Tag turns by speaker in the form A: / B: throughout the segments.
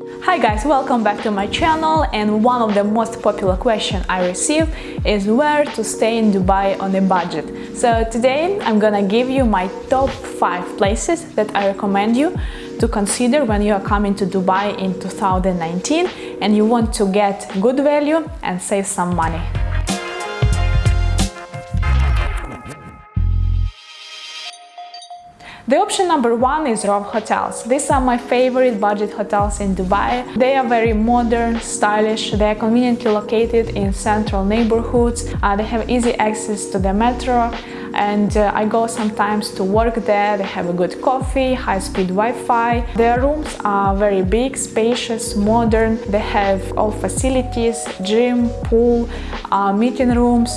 A: Hi guys, welcome back to my channel and one of the most popular questions I receive is where to stay in Dubai on a budget. So today I'm gonna give you my top 5 places that I recommend you to consider when you are coming to Dubai in 2019 and you want to get good value and save some money. The option number one is Rove Hotels. These are my favorite budget hotels in Dubai. They are very modern, stylish, they are conveniently located in central neighborhoods, uh, they have easy access to the metro, and uh, I go sometimes to work there. They have a good coffee, high-speed Wi-Fi. Their rooms are very big, spacious, modern. They have all facilities, gym, pool, uh, meeting rooms.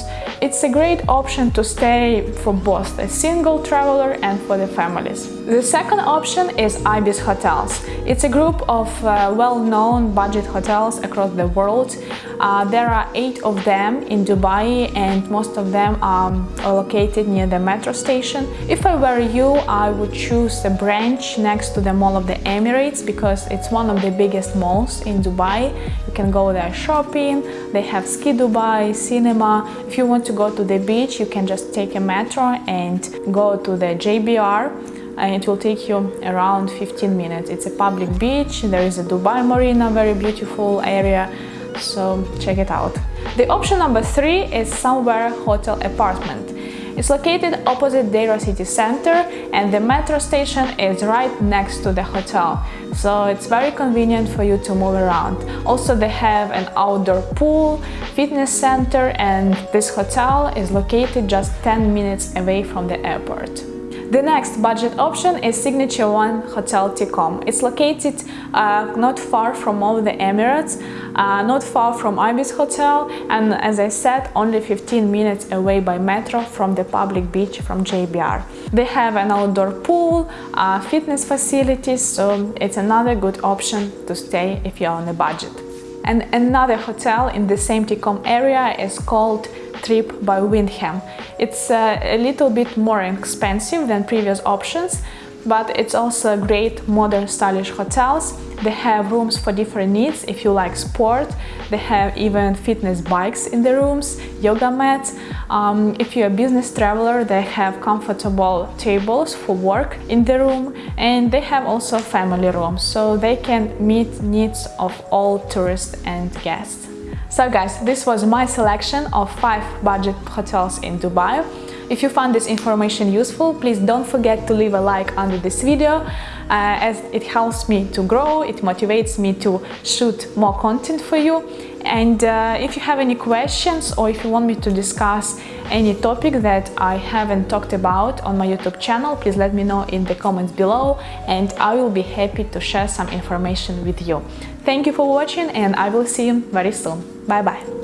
A: It's a great option to stay for both a single traveler and for the families. The second option is Ibis Hotels. It's a group of uh, well-known budget hotels across the world. Uh, there are eight of them in Dubai and most of them are located near the metro station. If I were you, I would choose a branch next to the Mall of the Emirates because it's one of the biggest malls in Dubai. You can go there shopping, they have Ski Dubai, cinema. If you want to go to the beach, you can just take a metro and go to the JBR and it will take you around 15 minutes. It's a public beach, there is a Dubai Marina, very beautiful area, so check it out. The option number three is Somewhere Hotel Apartment. It's located opposite Deira city center and the metro station is right next to the hotel, so it's very convenient for you to move around. Also they have an outdoor pool, fitness center and this hotel is located just 10 minutes away from the airport. The next budget option is Signature One Hotel TECOM. It's located uh, not far from all the Emirates, uh, not far from Ibis Hotel and as I said only 15 minutes away by metro from the public beach from JBR. They have an outdoor pool, uh, fitness facilities, so it's another good option to stay if you're on a budget. And another hotel in the same TECOM area is called TRYP by Wyndham. It's uh, a little bit more expensive than previous options, but it's also great modern stylish hotels. They have rooms for different needs if you like sport. They have even fitness bikes in the rooms, yoga mats. Um, if you're a business traveler, they have comfortable tables for work in the room and they have also family rooms so they can meet needs of all tourists and guests. So guys, this was my selection of 5 budget hotels in Dubai. If you found this information useful, please don't forget to leave a like under this video uh, as it helps me to grow, it motivates me to shoot more content for you. And uh, if you have any questions or if you want me to discuss any topic that I haven't talked about on my YouTube channel, please let me know in the comments below and I will be happy to share some information with you. Thank you for watching and I will see you very soon. Bye bye.